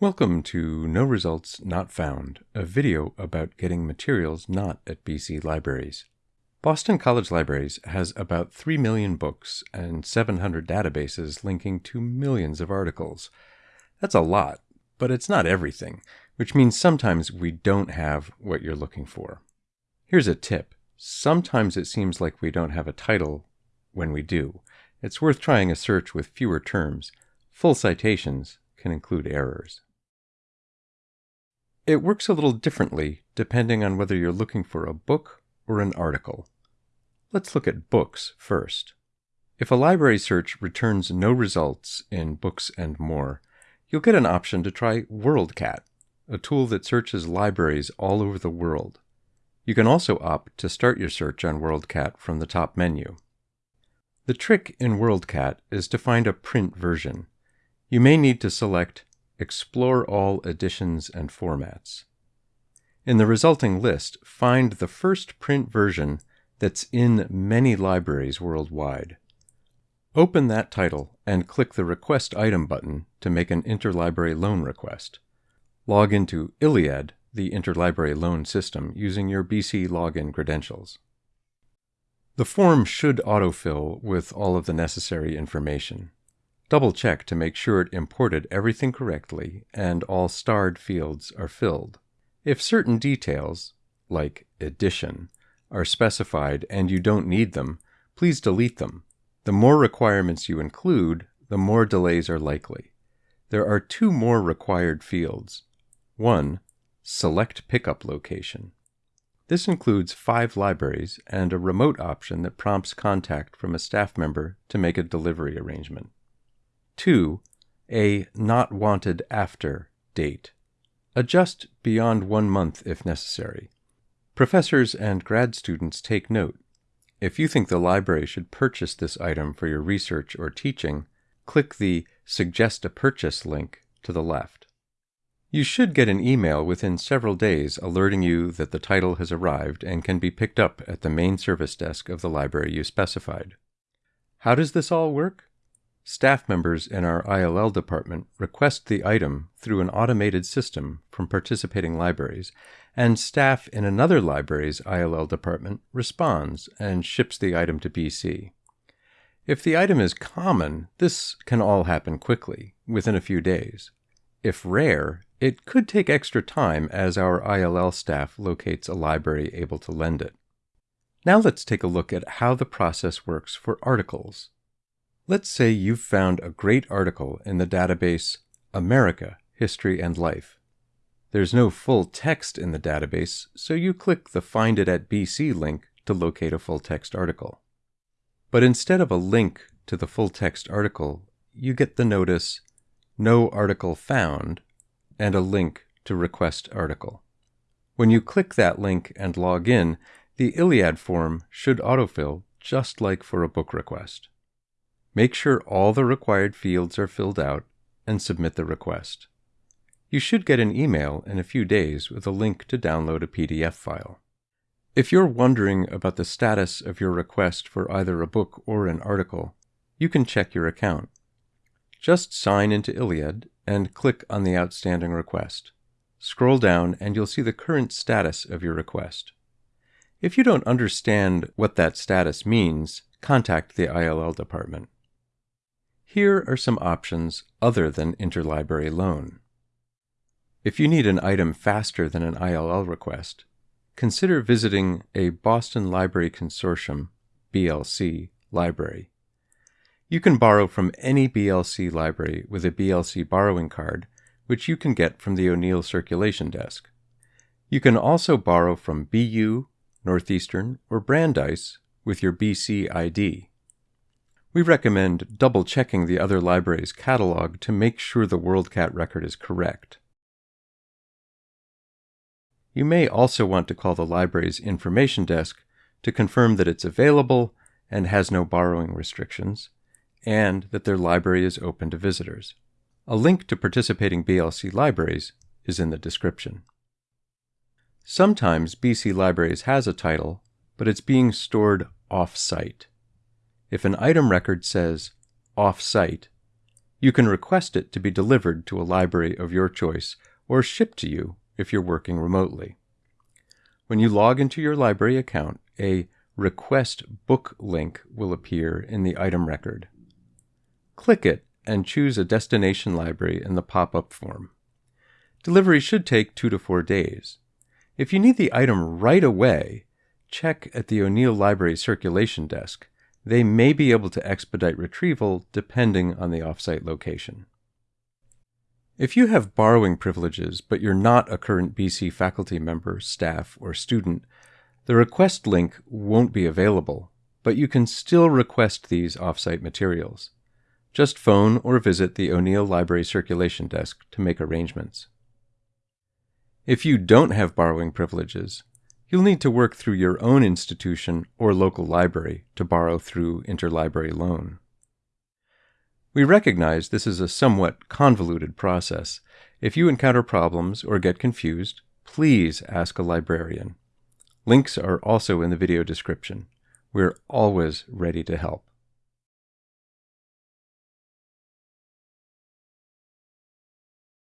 Welcome to No Results Not Found, a video about getting materials not at BC libraries. Boston College Libraries has about 3 million books and 700 databases linking to millions of articles. That's a lot, but it's not everything, which means sometimes we don't have what you're looking for. Here's a tip. Sometimes it seems like we don't have a title when we do. It's worth trying a search with fewer terms. Full citations can include errors. It works a little differently depending on whether you're looking for a book or an article. Let's look at books first. If a library search returns no results in books and more, you'll get an option to try WorldCat, a tool that searches libraries all over the world. You can also opt to start your search on WorldCat from the top menu. The trick in WorldCat is to find a print version. You may need to select Explore all editions and formats. In the resulting list, find the first print version that's in many libraries worldwide. Open that title and click the Request Item button to make an interlibrary loan request. Log into ILLiad, the interlibrary loan system, using your BC login credentials. The form should autofill with all of the necessary information. Double check to make sure it imported everything correctly and all starred fields are filled. If certain details, like edition, are specified and you don't need them, please delete them. The more requirements you include, the more delays are likely. There are two more required fields. One, select pickup location. This includes five libraries and a remote option that prompts contact from a staff member to make a delivery arrangement. 2. A not wanted after date. Adjust beyond one month if necessary. Professors and grad students take note. If you think the library should purchase this item for your research or teaching, click the Suggest a Purchase link to the left. You should get an email within several days alerting you that the title has arrived and can be picked up at the main service desk of the library you specified. How does this all work? Staff members in our ILL department request the item through an automated system from participating libraries, and staff in another library's ILL department responds and ships the item to BC. If the item is common, this can all happen quickly, within a few days. If rare, it could take extra time as our ILL staff locates a library able to lend it. Now let's take a look at how the process works for articles. Let's say you've found a great article in the database America, History and Life. There's no full text in the database, so you click the Find It at BC link to locate a full text article. But instead of a link to the full text article, you get the notice No Article Found and a link to Request Article. When you click that link and log in, the ILLiad form should autofill just like for a book request. Make sure all the required fields are filled out and submit the request. You should get an email in a few days with a link to download a PDF file. If you're wondering about the status of your request for either a book or an article, you can check your account. Just sign into ILLiad and click on the outstanding request. Scroll down and you'll see the current status of your request. If you don't understand what that status means, contact the ILL department. Here are some options other than interlibrary loan. If you need an item faster than an ILL request, consider visiting a Boston Library Consortium BLC library. You can borrow from any BLC library with a BLC borrowing card, which you can get from the O'Neill Circulation Desk. You can also borrow from BU, Northeastern, or Brandeis with your BC ID. We recommend double checking the other library's catalog to make sure the WorldCat record is correct. You may also want to call the library's information desk to confirm that it's available and has no borrowing restrictions, and that their library is open to visitors. A link to participating BLC libraries is in the description. Sometimes BC Libraries has a title, but it's being stored off-site. If an item record says off-site, You can request it to be delivered to a library of your choice or shipped to you if you're working remotely. When you log into your library account, a Request Book link will appear in the item record. Click it and choose a destination library in the pop up form. Delivery should take two to four days. If you need the item right away, check at the O'Neill Library Circulation Desk. They may be able to expedite retrieval depending on the offsite location. If you have borrowing privileges but you're not a current BC faculty member, staff, or student, the request link won't be available, but you can still request these offsite materials. Just phone or visit the O'Neill Library Circulation Desk to make arrangements. If you don't have borrowing privileges, you'll need to work through your own institution or local library to borrow through interlibrary loan. We recognize this is a somewhat convoluted process. If you encounter problems or get confused, please ask a librarian. Links are also in the video description. We're always ready to help.